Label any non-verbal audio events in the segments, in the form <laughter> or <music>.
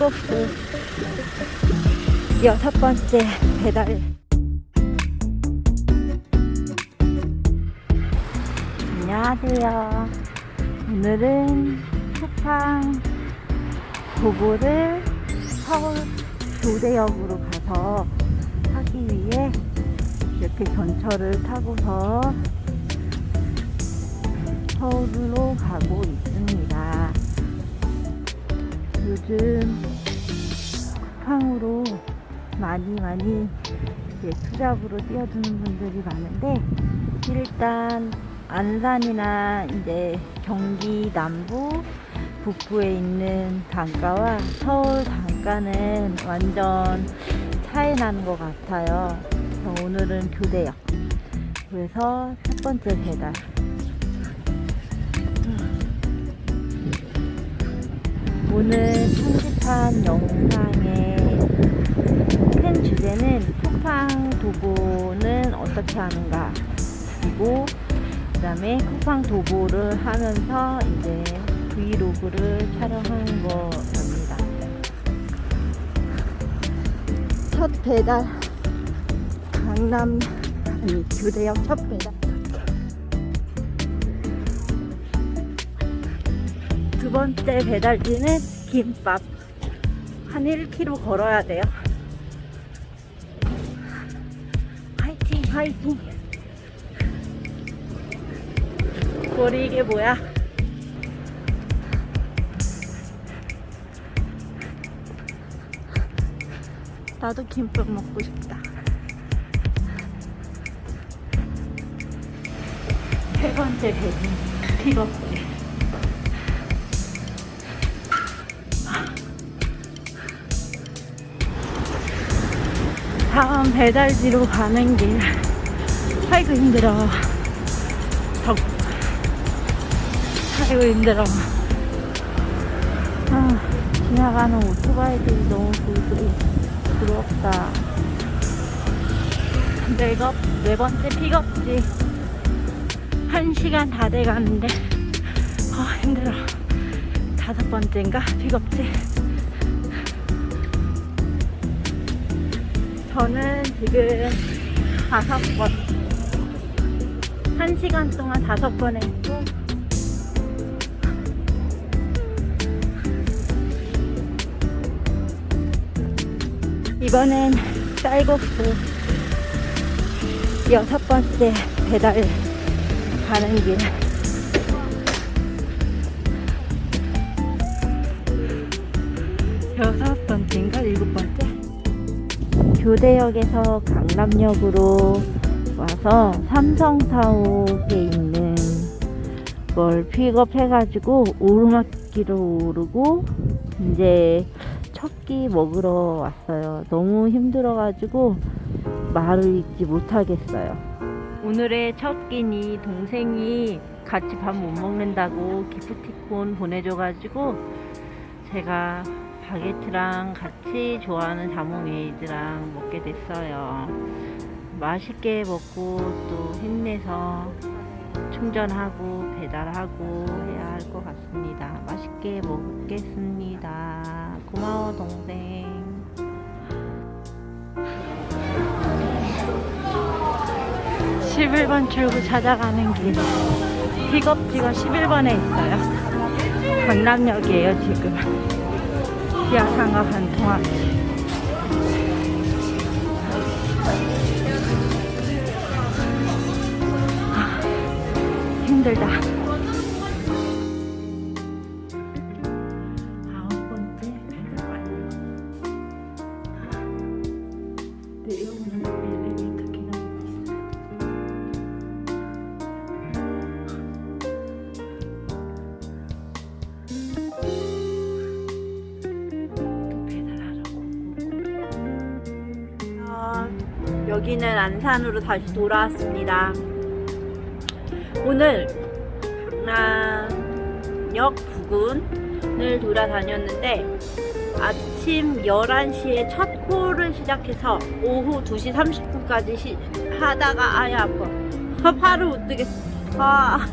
쌀국수 여섯 번째 배달. 안녕하세요. 오늘은 쿠팡 도보를 서울 교대역으로 가서 하기 위해 이렇게 전철을 타고서 서울로 가고 있습니다. 요즘 쿠팡으로 많이 많이 이제 투잡으로 뛰어드는 분들이 많은데 일단 안산이나 이제 경기 남부 북부에 있는 단가와 서울 단가는 완전 차이 나는 것 같아요. 오늘은 교대역. 그래서 첫 번째 배달. 오늘 편집한 영상의 큰 주제는 쿠팡 도보는 어떻게 하는가. 그리고 그 다음에 쿠팡 도보를 하면서 이제 브이로그를 촬영하는 거랍니다. 첫 배달 강남 아니 교대역 첫 배달 두 번째 배달지는 김밥. 한 1km 걸어야 돼요. 화이팅 화이팅. 머리 이게 뭐야? 나도 김밥 먹고 싶다. 세 번째 배달 픽업지 다음 배달지로 가는 길. 아이고 힘들어. 덕 아이고 힘들어. 아, 지나가는 오토바이들이 너무 부드러, 부럽다. 내가 네 번째 픽업지. 한 시간 다 돼가는데. 아 힘들어. 다섯 번째인가? 픽업지 저는 지금 다섯 번, 한 시간 동안 다섯 번 했고, 이번엔 쌀국수 여섯 번째 배달 가는 길. 여섯 번째인가 일곱 번째? 교대역에서 강남역으로 와서 삼성타옥에 있는 걸 픽업해가지고 오르막길을 오르고 이제 첫 끼 먹으러 왔어요. 너무 힘들어가지고 말을 잇지 못하겠어요. 오늘의 첫 끼니 동생이 같이 밥 못 먹는다고 기프티콘 보내줘가지고 제가 바게트랑 같이 좋아하는 자몽에이드랑 먹게 됐어요. 맛있게 먹고 또 힘내서 충전하고 배달하고 해야 할 것 같습니다. 맛있게 먹겠습니다. 고마워 동생. (11번) 출구 찾아가는 길 픽업지가 (11번에) 있어요 <laughs> 강남역이에요 지금 지하상가 한 통합 힘들다 여기는 안산으로 다시 돌아왔습니다. 오늘 강남역 부근을 돌아다녔는데 아침 11시에 첫 콜을 시작해서 오후 2시 30분까지 시, 하다가 아야 아파. 팔을 못 뜨겠어. 아.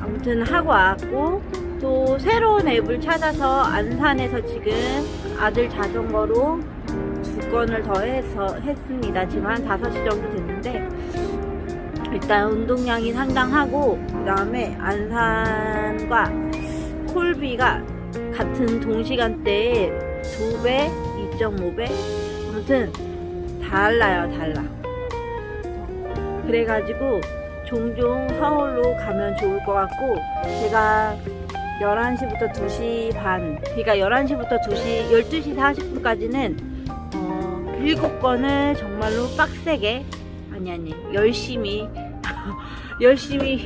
아무튼 하고 왔고 또 새로운 앱을 찾아서 안산에서 지금 아들 자전거로 두 건을 더 해서 했습니다. 지금 한 5시 정도 됐는데 일단 운동량이 상당하고 그 다음에 안산과 콜비가 같은 동시간대에 2배, 2.5배 아무튼 달라요 달라 그래가지고 종종 서울로 가면 좋을 것 같고 제가 11시부터 2시 반 그러니까 11시부터 2시 12시 40분까지는 어, 7건을 정말로 빡세게 아니 아니 열심히 <laughs> 열심히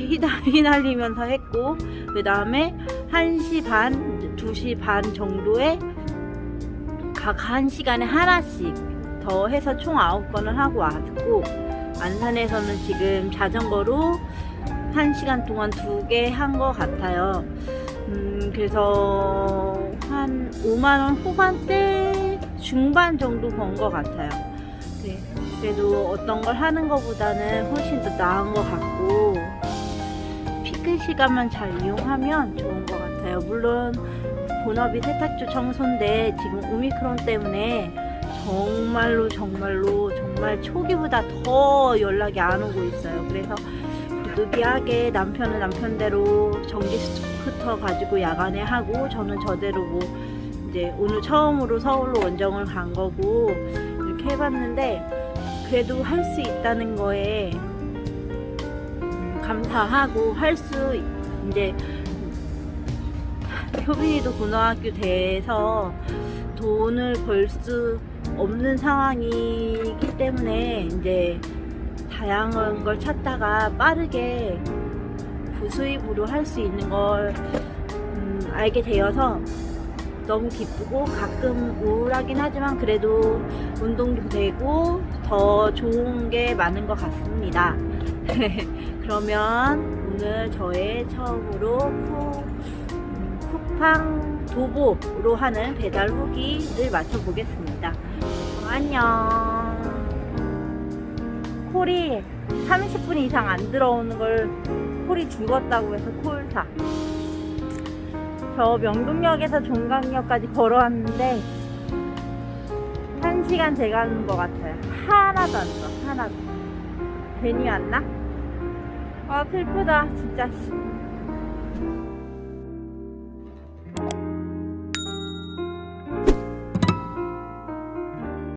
휘날리면서 했고 그 다음에 1시 반 2시 반 정도에 각 1시간에 하나씩 더 해서 총 9건을 하고 왔고 안산에서는 지금 자전거로 1시간 동안 두 개 한 것 같아요. 음, 그래서 한 5만원 후반대 중반 정도 번것 같아요. 네, 그래도 어떤 걸 하는 것보다는 훨씬 더 나은 것 같고 피크 시간만 잘 이용하면 좋은 것 같아요. 물론 본업이 세탁조 청소인데 지금 오미크론 때문에 정말로 정말로 정말 초기보다 더 연락이 안 오고 있어요. 그래서 부득이하게 남편은 남편대로 전기 스쿠터 가지고 야간에 하고 저는 저대로 뭐 이제 오늘 처음으로 서울로 원정을 간 거고 이렇게 해봤는데 그래도 할 수 있다는 거에 음, 감사하고 할 수 이제 효빈이도 고등학교 돼서 돈을 벌 수 없는 상황이기 때문에 이제 다양한 걸 찾다가 빠르게 부수입으로 할 수 있는 걸 음, 알게 되어서 너무 기쁘고 가끔 우울하긴 하지만 그래도 운동도 되고 더 좋은 게 많은 것 같습니다. <laughs> 그러면 오늘 저의 처음으로 쿠, 음, 쿠팡 도보로 하는 배달 후기를 맞춰보겠습니다. 안녕. 콜이 30분 이상 안 들어오는 걸 콜이 죽었다고 해서 콜사. 저 명동역에서 종강역까지 걸어왔는데 1시간 돼가는 것 같아요. 하나도 안 들어, 하나도. 괜히 왔나? 아, 슬프다, 진짜. 씨.